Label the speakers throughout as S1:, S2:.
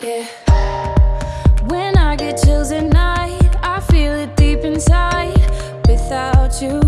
S1: Yeah. When I get chills at night, I feel it deep inside. Without you.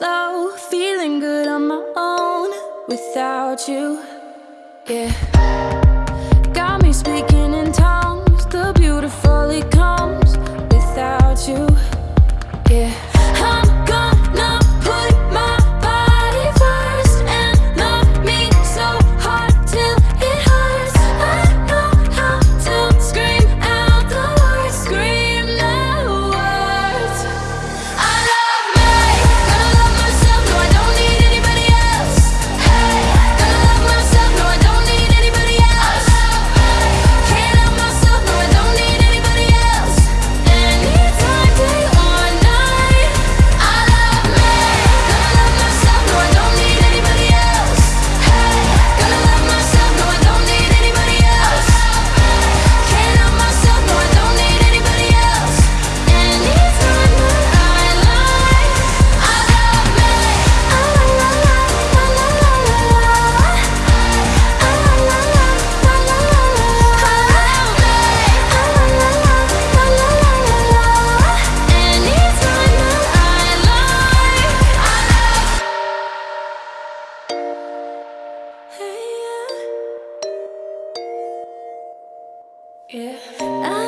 S1: slow, feeling good on my own without you. Yeah. Yeah.